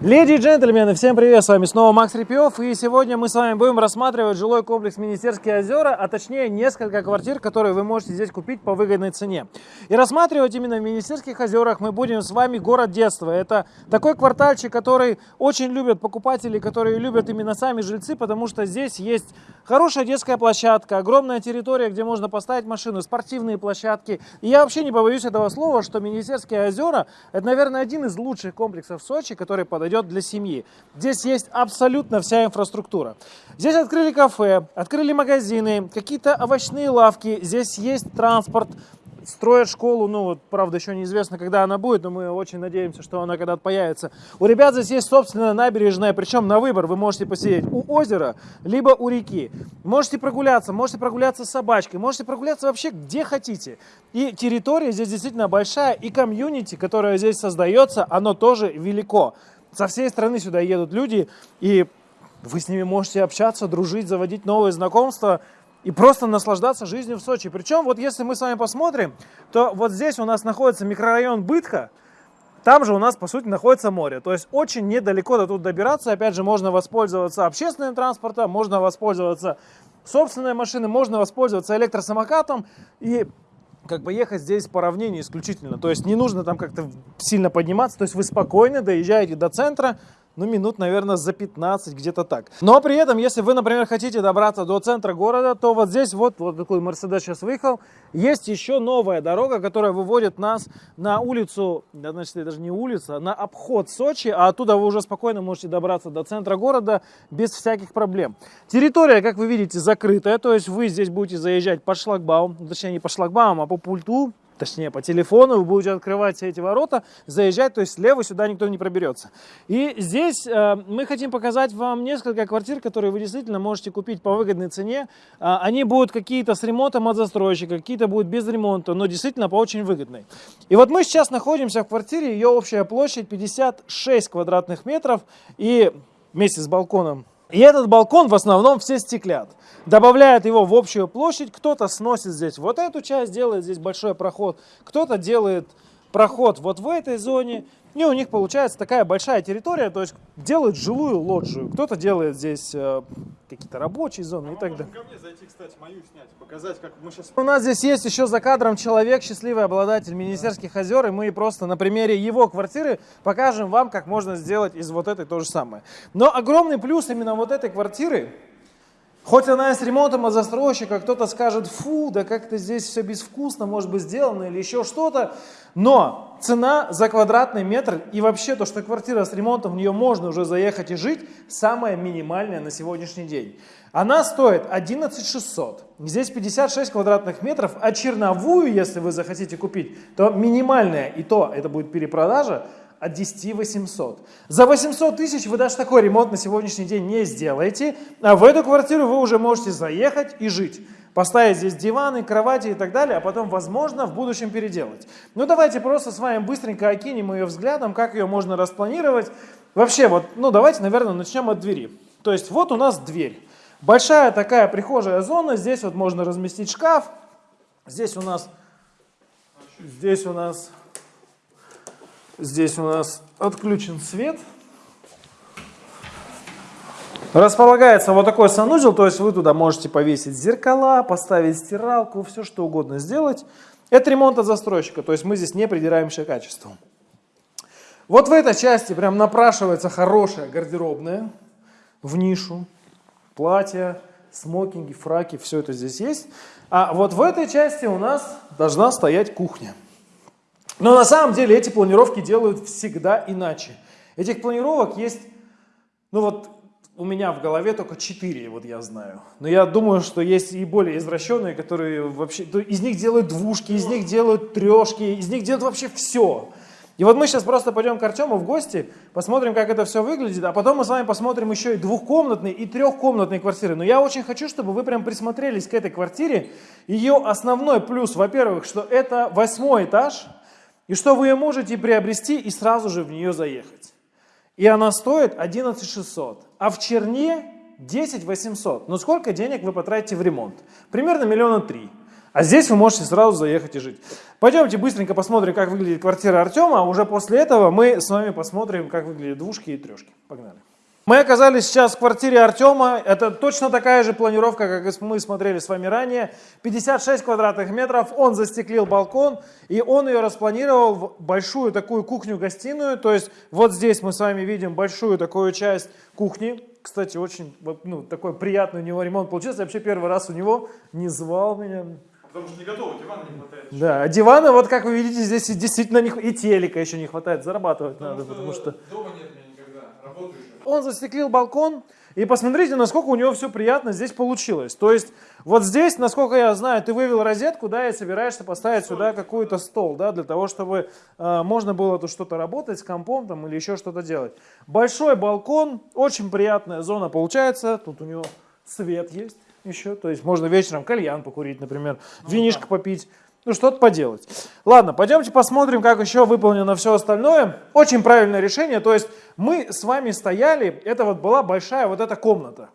Леди и джентльмены, всем привет, с вами снова Макс Репьев, и сегодня мы с вами будем рассматривать жилой комплекс Министерские озера, а точнее несколько квартир, которые вы можете здесь купить по выгодной цене. И рассматривать именно в Министерских озерах мы будем с вами город детства. Это такой квартальчик, который очень любят покупатели, которые любят именно сами жильцы, потому что здесь есть хорошая детская площадка, огромная территория, где можно поставить машину, спортивные площадки. И я вообще не побоюсь этого слова, что Министерские озера, это, наверное, один из лучших комплексов в Сочи, который подойдет подойдет для семьи. Здесь есть абсолютно вся инфраструктура. Здесь открыли кафе, открыли магазины, какие-то овощные лавки, здесь есть транспорт, строят школу, ну вот, правда, еще неизвестно, когда она будет, но мы очень надеемся, что она когда-то появится. У ребят здесь есть собственная набережная, причем на выбор вы можете посидеть у озера, либо у реки. Можете прогуляться, можете прогуляться с собачкой, можете прогуляться вообще где хотите. И территория здесь действительно большая, и комьюнити, которое здесь создается, оно тоже велико. Со всей страны сюда едут люди, и вы с ними можете общаться, дружить, заводить новые знакомства и просто наслаждаться жизнью в Сочи. Причем, вот если мы с вами посмотрим, то вот здесь у нас находится микрорайон Бытха, там же у нас, по сути, находится море. То есть очень недалеко до тут добираться. Опять же, можно воспользоваться общественным транспортом, можно воспользоваться собственной машиной, можно воспользоваться электросамокатом. И как бы ехать здесь по равнине исключительно. То есть не нужно там как-то сильно подниматься. То есть вы спокойно доезжаете до центра, ну, минут, наверное, за 15, где-то так. Но при этом, если вы, например, хотите добраться до центра города, то вот здесь вот, вот такой Мерседес сейчас выехал, есть еще новая дорога, которая выводит нас на улицу, значит, это даже не улица, на обход Сочи, а оттуда вы уже спокойно можете добраться до центра города без всяких проблем. Территория, как вы видите, закрытая, то есть вы здесь будете заезжать по шлагбауму, точнее не по шлагбауму, а по пульту, точнее по телефону, вы будете открывать эти ворота, заезжать, то есть слева сюда никто не проберется. И здесь э, мы хотим показать вам несколько квартир, которые вы действительно можете купить по выгодной цене. Э, они будут какие-то с ремонтом от застройщика, какие-то будут без ремонта, но действительно по очень выгодной. И вот мы сейчас находимся в квартире, ее общая площадь 56 квадратных метров и вместе с балконом и этот балкон в основном все стеклят. Добавляют его в общую площадь, кто-то сносит здесь вот эту часть, делает здесь большой проход, кто-то делает проход вот в этой зоне, и у них получается такая большая территория, то есть делают жилую лоджию. Кто-то делает здесь э, какие-то рабочие зоны а и так далее. ко мне зайти, кстати, мою снять, показать, как мы сейчас... У нас здесь есть еще за кадром человек, счастливый обладатель Министерских да. озер, и мы просто на примере его квартиры покажем вам, как можно сделать из вот этой то же самое. Но огромный плюс именно вот этой квартиры, Хоть она и с ремонтом от застройщика, кто-то скажет, фу, да как-то здесь все безвкусно, может быть сделано или еще что-то, но цена за квадратный метр и вообще то, что квартира с ремонтом, в нее можно уже заехать и жить, самая минимальная на сегодняшний день. Она стоит 11 600. Здесь 56 квадратных метров, а черновую, если вы захотите купить, то минимальная, и то это будет перепродажа, от 10 800. За 800 тысяч вы даже такой ремонт на сегодняшний день не сделаете, а в эту квартиру вы уже можете заехать и жить. Поставить здесь диваны, кровати и так далее, а потом, возможно, в будущем переделать. Ну, давайте просто с вами быстренько окинем ее взглядом, как ее можно распланировать. Вообще, вот, ну, давайте, наверное, начнем от двери. То есть, вот у нас дверь. Большая такая прихожая зона, здесь вот можно разместить шкаф. Здесь у нас, здесь у нас Здесь у нас отключен свет. Располагается вот такой санузел, то есть вы туда можете повесить зеркала, поставить стиралку, все что угодно сделать. Это ремонт от застройщика, то есть мы здесь не придираемся к качеству. Вот в этой части прям напрашивается хорошая гардеробная в нишу. Платья, смокинги, фраки, все это здесь есть. А вот в этой части у нас должна стоять кухня. Но на самом деле эти планировки делают всегда иначе. Этих планировок есть, ну вот у меня в голове только 4, вот я знаю. Но я думаю, что есть и более извращенные, которые вообще, из них делают двушки, из них делают трешки, из них делают вообще все. И вот мы сейчас просто пойдем к Артему в гости, посмотрим, как это все выглядит, а потом мы с вами посмотрим еще и двухкомнатные, и трехкомнатные квартиры. Но я очень хочу, чтобы вы прям присмотрелись к этой квартире. Ее основной плюс, во-первых, что это восьмой этаж, и что вы ее можете приобрести и сразу же в нее заехать. И она стоит 11 600, а в Черне 10 800. Но сколько денег вы потратите в ремонт? Примерно миллиона три. А здесь вы можете сразу заехать и жить. Пойдемте быстренько посмотрим, как выглядит квартира Артема, а уже после этого мы с вами посмотрим, как выглядят двушки и трешки. Погнали. Мы оказались сейчас в квартире Артема. Это точно такая же планировка, как мы смотрели с вами ранее. 56 квадратных метров. Он застеклил балкон и он ее распланировал в большую такую кухню-гостиную. То есть вот здесь мы с вами видим большую такую часть кухни. Кстати, очень ну, такой приятный у него ремонт получился. Я вообще первый раз у него не звал меня. Потому что не готово, дивана не хватает. Да, а дивана, вот как вы видите, здесь действительно не, и телека еще не хватает, зарабатывать потому надо, что потому что... Дома нет меня никогда, работаю еще. Он застеклил балкон, и посмотрите, насколько у него все приятно здесь получилось. То есть, вот здесь, насколько я знаю, ты вывел розетку, да, и собираешься поставить сюда какой-то стол, да, для того, чтобы э, можно было тут что-то работать с компом там или еще что-то делать. Большой балкон, очень приятная зона получается, тут у него свет есть еще, то есть можно вечером кальян покурить, например, винишко попить, ну что-то поделать. Ладно, пойдемте посмотрим, как еще выполнено все остальное. Очень правильное решение, то есть мы с вами стояли, это вот была большая вот эта комната.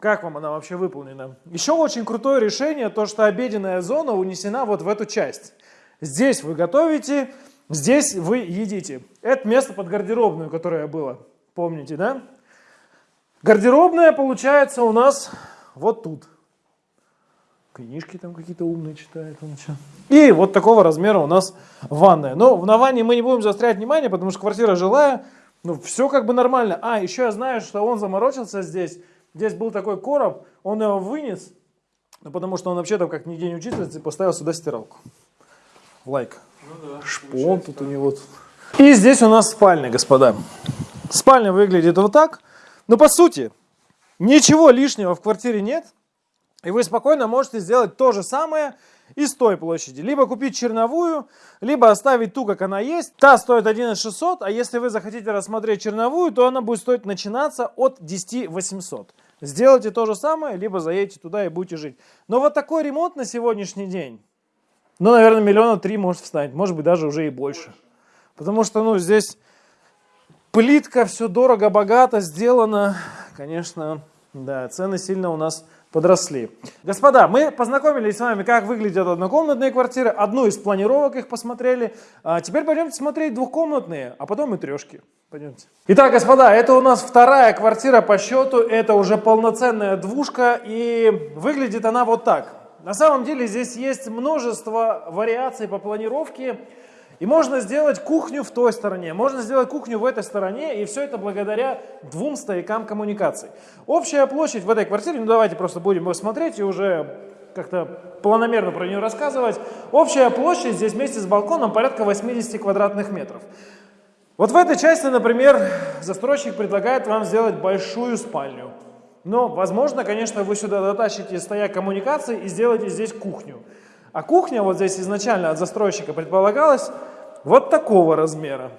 Как вам она вообще выполнена? Еще очень крутое решение, то что обеденная зона унесена вот в эту часть. Здесь вы готовите, здесь вы едите. Это место под гардеробную, которое было, помните, да? Гардеробная получается у нас вот тут. Книжки там какие-то умные читает он еще. И вот такого размера у нас ванная. Но на ванне мы не будем заострять внимание, потому что квартира жилая. Ну, все как бы нормально. А, еще я знаю, что он заморочился здесь. Здесь был такой короб, он его вынес, ну, потому что он вообще там как нигде не учитывается, и поставил сюда стиралку. Лайк. Ну да. Шпон тут у него. И здесь у нас спальня, господа. Спальня выглядит вот так. Но по сути, ничего лишнего в квартире нет. И вы спокойно можете сделать то же самое и с той площади. Либо купить черновую, либо оставить ту, как она есть. Та стоит 11600, а если вы захотите рассмотреть черновую, то она будет стоить начинаться от 10800. Сделайте то же самое, либо заедете туда и будете жить. Но вот такой ремонт на сегодняшний день, ну, наверное, миллиона три может встать, может быть, даже уже и больше. Потому что, ну, здесь плитка, все дорого-богато сделано. Конечно, да, цены сильно у нас подросли. Господа, мы познакомились с вами, как выглядят однокомнатные квартиры, одну из планировок их посмотрели. А теперь пойдемте смотреть двухкомнатные, а потом и трешки. Пойдемте. Итак, господа, это у нас вторая квартира по счету, это уже полноценная двушка, и выглядит она вот так. На самом деле здесь есть множество вариаций по планировке, и можно сделать кухню в той стороне, можно сделать кухню в этой стороне, и все это благодаря двум стоякам коммуникаций. Общая площадь в этой квартире, ну давайте просто будем смотреть и уже как-то планомерно про нее рассказывать. Общая площадь здесь вместе с балконом порядка 80 квадратных метров. Вот в этой части, например, застройщик предлагает вам сделать большую спальню. Но, возможно, конечно, вы сюда дотащите стояк коммуникаций и сделаете здесь кухню. А кухня вот здесь изначально от застройщика предполагалась вот такого размера.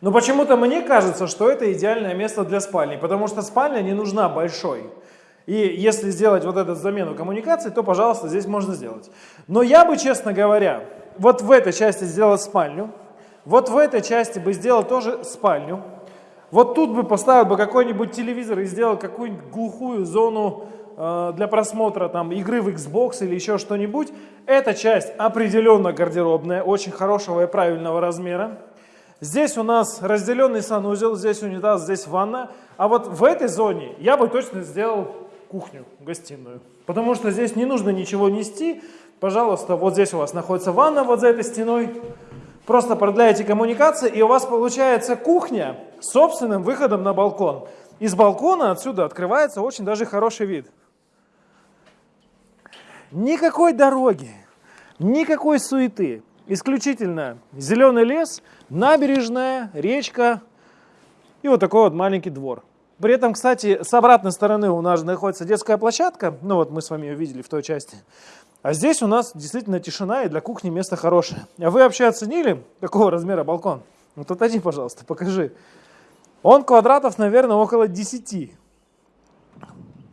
Но почему-то мне кажется, что это идеальное место для спальни, потому что спальня не нужна большой. И если сделать вот эту замену коммуникаций, то, пожалуйста, здесь можно сделать. Но я бы, честно говоря, вот в этой части сделал спальню, вот в этой части бы сделал тоже спальню, вот тут бы поставил бы какой-нибудь телевизор и сделал какую-нибудь глухую зону Э, для просмотра там, игры в Xbox или еще что-нибудь. Эта часть определенно гардеробная, очень хорошего и правильного размера. Здесь у нас разделенный санузел, здесь унитаз, здесь ванна. А вот в этой зоне я бы точно сделал кухню, гостиную. Потому что здесь не нужно ничего нести. Пожалуйста, вот здесь у вас находится ванна, вот за этой стеной. Просто продляете коммуникации, и у вас получается кухня с собственным выходом на балкон. Из балкона отсюда открывается очень даже хороший вид. Никакой дороги, никакой суеты. Исключительно зеленый лес, набережная, речка и вот такой вот маленький двор. При этом, кстати, с обратной стороны у нас находится детская площадка. Ну вот мы с вами ее видели в той части. А здесь у нас действительно тишина и для кухни место хорошее. А вы вообще оценили, какого размера балкон? Ну тут один, пожалуйста, покажи. Он квадратов, наверное, около 10.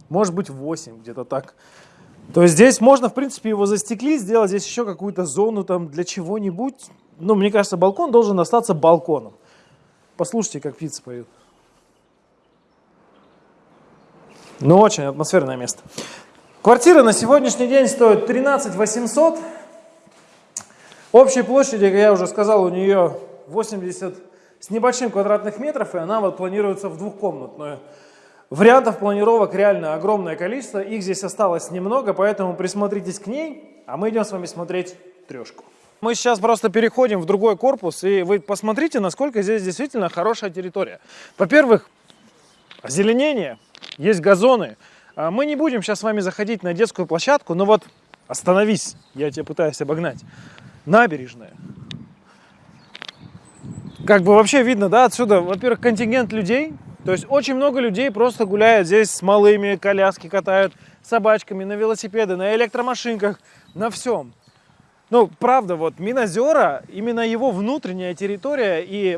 Может быть 8, где-то так. То есть здесь можно, в принципе, его застеклить, сделать здесь еще какую-то зону там для чего-нибудь. Ну, мне кажется, балкон должен остаться балконом. Послушайте, как птицы поют. Ну, очень атмосферное место. Квартира на сегодняшний день стоит 13 800. Общей площади, как я уже сказал, у нее 80 с небольшим квадратных метров, и она вот планируется в двухкомнатную. Вариантов планировок реально огромное количество, их здесь осталось немного, поэтому присмотритесь к ней, а мы идем с вами смотреть трешку. Мы сейчас просто переходим в другой корпус, и вы посмотрите, насколько здесь действительно хорошая территория. Во-первых, озеленение, есть газоны. А мы не будем сейчас с вами заходить на детскую площадку, но вот остановись, я тебя пытаюсь обогнать. Набережная. Как бы вообще видно, да, отсюда, во-первых, контингент людей, то есть очень много людей просто гуляют здесь с малыми, коляски катают, собачками, на велосипеды, на электромашинках, на всем. Ну, правда, вот Минозера, именно его внутренняя территория и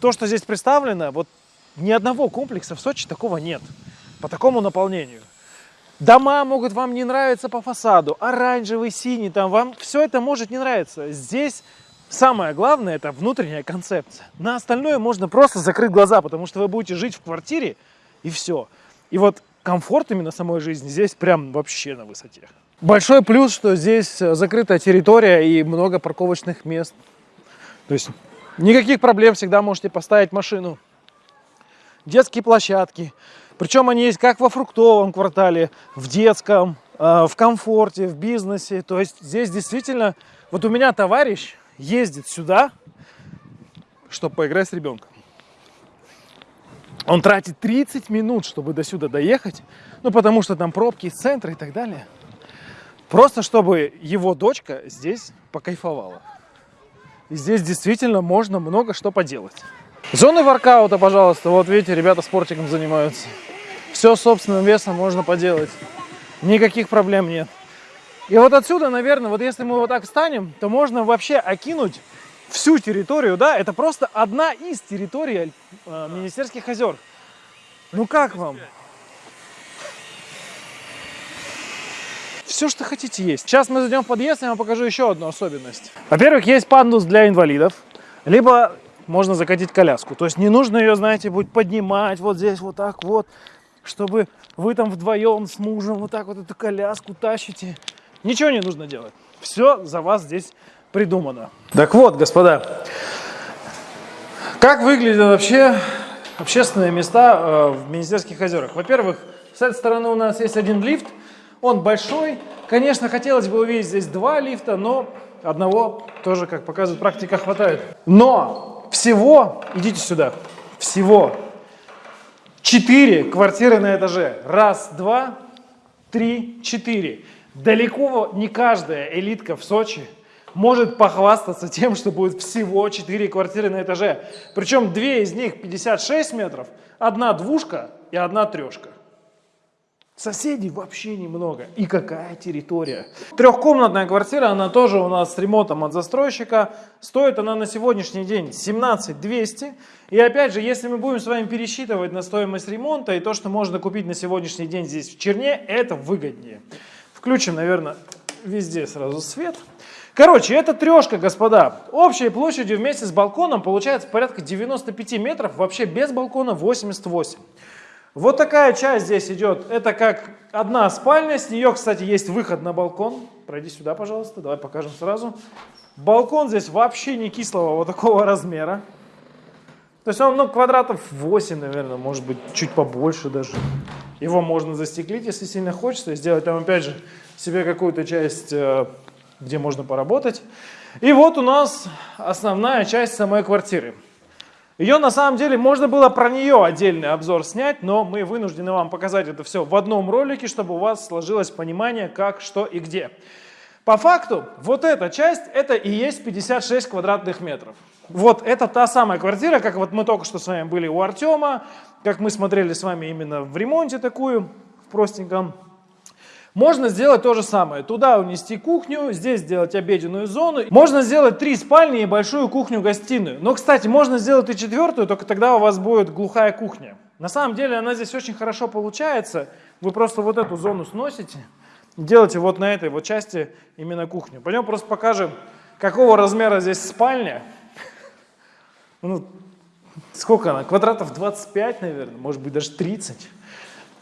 то, что здесь представлено, вот ни одного комплекса в Сочи такого нет по такому наполнению. Дома могут вам не нравиться по фасаду, оранжевый, синий, там вам все это может не нравиться. Здесь самое главное это внутренняя концепция. На остальное можно просто закрыть глаза, потому что вы будете жить в квартире и все. И вот комфорт именно самой жизни здесь прям вообще на высоте. Большой плюс, что здесь э, закрытая территория и много парковочных мест. То есть никаких проблем, всегда можете поставить машину. Детские площадки. Причем они есть как во фруктовом квартале, в детском, э, в комфорте, в бизнесе. То есть здесь действительно... Вот у меня товарищ ездит сюда, чтобы поиграть с ребенком. Он тратит 30 минут, чтобы до сюда доехать, ну потому что там пробки из центра и так далее. Просто чтобы его дочка здесь покайфовала. И здесь действительно можно много что поделать. Зоны воркаута, пожалуйста. Вот видите, ребята спортиком занимаются. Все собственным весом можно поделать. Никаких проблем нет. И вот отсюда, наверное, вот если мы вот так встанем, то можно вообще окинуть всю территорию, да, это просто одна из территорий э, Министерских озер. Ну как вам? Все, что хотите, есть. Сейчас мы зайдем в подъезд, я вам покажу еще одну особенность. Во-первых, есть пандус для инвалидов, либо можно закатить коляску. То есть не нужно ее, знаете, будет поднимать вот здесь вот так вот, чтобы вы там вдвоем с мужем вот так вот эту коляску тащите. Ничего не нужно делать. Все за вас здесь придумано. Так вот, господа, как выглядят вообще общественные места э, в Министерских озерах? Во-первых, с этой стороны у нас есть один лифт, он большой. Конечно, хотелось бы увидеть здесь два лифта, но одного тоже, как показывает практика, хватает. Но всего, идите сюда, всего четыре квартиры на этаже. Раз, два, три, четыре. Далеко не каждая элитка в Сочи может похвастаться тем, что будет всего 4 квартиры на этаже. Причем две из них 56 метров, одна двушка и одна трешка. Соседей вообще немного. И какая территория. Трехкомнатная квартира, она тоже у нас с ремонтом от застройщика. Стоит она на сегодняшний день 17 200. И опять же, если мы будем с вами пересчитывать на стоимость ремонта и то, что можно купить на сегодняшний день здесь в Черне, это выгоднее. Включим, наверное, везде сразу свет. Короче, это трешка, господа. Общей площадью вместе с балконом получается порядка 95 метров, вообще без балкона 88. Вот такая часть здесь идет. Это как одна спальня. С нее, кстати, есть выход на балкон. Пройди сюда, пожалуйста. Давай покажем сразу. Балкон здесь вообще не кислого вот такого размера. То есть он ну, квадратов 8, наверное, может быть, чуть побольше даже. Его можно застеклить, если сильно хочется, и сделать там, опять же, себе какую-то часть, э, где можно поработать. И вот у нас основная часть самой квартиры. Ее на самом деле можно было про нее отдельный обзор снять, но мы вынуждены вам показать это все в одном ролике, чтобы у вас сложилось понимание, как, что и где. По факту, вот эта часть, это и есть 56 квадратных метров. Вот это та самая квартира, как вот мы только что с вами были у Артема, как мы смотрели с вами именно в ремонте такую, в простеньком. Можно сделать то же самое. Туда унести кухню, здесь сделать обеденную зону. Можно сделать три спальни и большую кухню-гостиную. Но, кстати, можно сделать и четвертую, только тогда у вас будет глухая кухня. На самом деле она здесь очень хорошо получается. Вы просто вот эту зону сносите, делаете вот на этой вот части именно кухню. Пойдем просто покажем, какого размера здесь спальня. Ну, сколько она? Квадратов 25, наверное, может быть даже 30.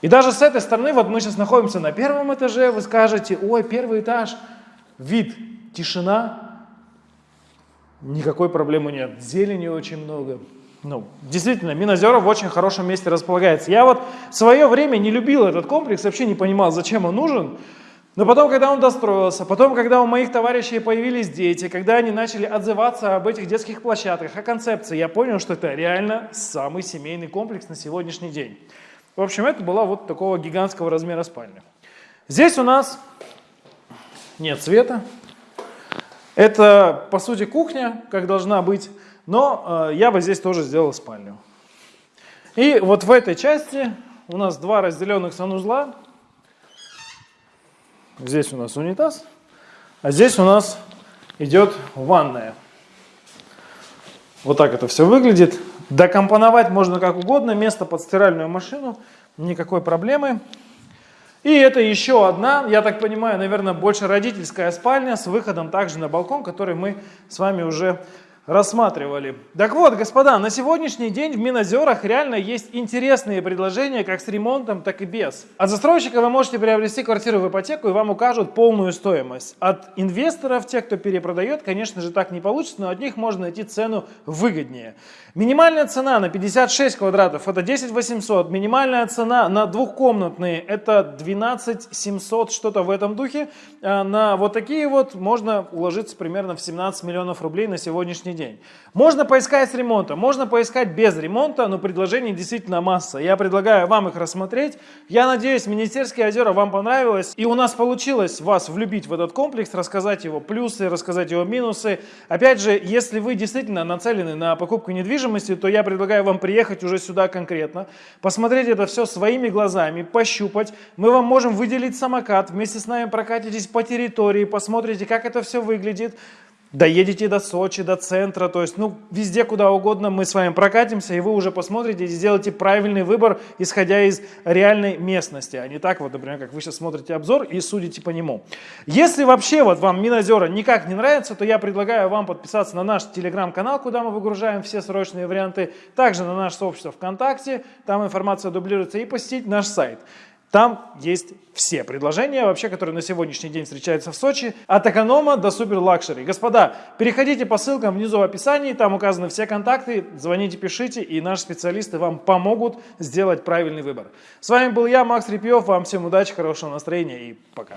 И даже с этой стороны, вот мы сейчас находимся на первом этаже, вы скажете, ой, первый этаж, вид, тишина, никакой проблемы нет, зелени очень много. Ну, действительно, Минозера в очень хорошем месте располагается. Я вот в свое время не любил этот комплекс, вообще не понимал, зачем он нужен. Но потом, когда он достроился, потом, когда у моих товарищей появились дети, когда они начали отзываться об этих детских площадках, о концепции, я понял, что это реально самый семейный комплекс на сегодняшний день. В общем, это была вот такого гигантского размера спальня. Здесь у нас нет света. Это, по сути, кухня, как должна быть, но э, я бы здесь тоже сделал спальню. И вот в этой части у нас два разделенных санузла. Здесь у нас унитаз, а здесь у нас идет ванная. Вот так это все выглядит. Докомпоновать можно как угодно, место под стиральную машину, никакой проблемы. И это еще одна, я так понимаю, наверное, больше родительская спальня с выходом также на балкон, который мы с вами уже рассматривали. Так вот, господа, на сегодняшний день в Минозерах реально есть интересные предложения как с ремонтом, так и без. От застройщика вы можете приобрести квартиру в ипотеку и вам укажут полную стоимость. От инвесторов, тех, кто перепродает, конечно же так не получится, но от них можно найти цену выгоднее. Минимальная цена на 56 квадратов это 10 800, минимальная цена на двухкомнатные это 12 700, что-то в этом духе. А на вот такие вот можно уложиться примерно в 17 миллионов рублей на сегодняшний день. Можно поискать с ремонтом, можно поискать без ремонта, но предложений действительно масса. Я предлагаю вам их рассмотреть. Я надеюсь, Министерские озера вам понравилось, и у нас получилось вас влюбить в этот комплекс, рассказать его плюсы, рассказать его минусы. Опять же, если вы действительно нацелены на покупку недвижимости, то я предлагаю вам приехать уже сюда конкретно, посмотреть это все своими глазами, пощупать. Мы вам можем выделить самокат, вместе с нами прокатитесь по территории, посмотрите, как это все выглядит доедете до Сочи, до центра, то есть, ну, везде, куда угодно мы с вами прокатимся, и вы уже посмотрите и сделаете правильный выбор, исходя из реальной местности, а не так вот, например, как вы сейчас смотрите обзор и судите по нему. Если вообще вот вам Минозера никак не нравится, то я предлагаю вам подписаться на наш телеграм-канал, куда мы выгружаем все срочные варианты, также на наше сообщество ВКонтакте, там информация дублируется, и посетить наш сайт. Там есть все предложения, вообще, которые на сегодняшний день встречаются в Сочи, от эконома до супер luxury. Господа, переходите по ссылкам внизу в описании, там указаны все контакты, звоните, пишите, и наши специалисты вам помогут сделать правильный выбор. С вами был я, Макс Репьев, вам всем удачи, хорошего настроения и пока.